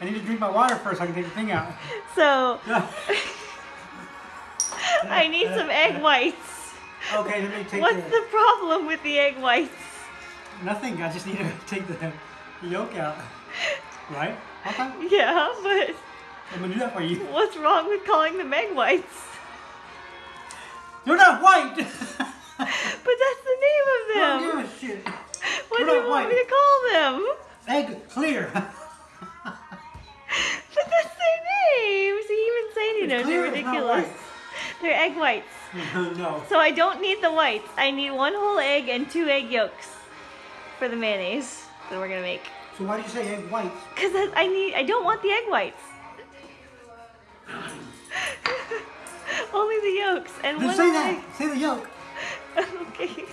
I need to drink my water first so I can take the thing out. So I need some egg whites. okay, let me take What's the, the problem with the egg whites? Nothing, I just need to take the yolk out. Right? Okay, Yeah, but I'm gonna do that for you. what's wrong with calling them egg whites? They're not white! But that's the name of I them. don't give a shit. What They're do you want me to call them? Egg clear. Even you know they're ridiculous. They're egg whites. no. So I don't need the whites. I need one whole egg and two egg yolks for the mayonnaise that we're gonna make. So why do you say egg whites? Cause I need. I don't want the egg whites. Only the yolks and Just one say egg. that. Say the yolk. okay.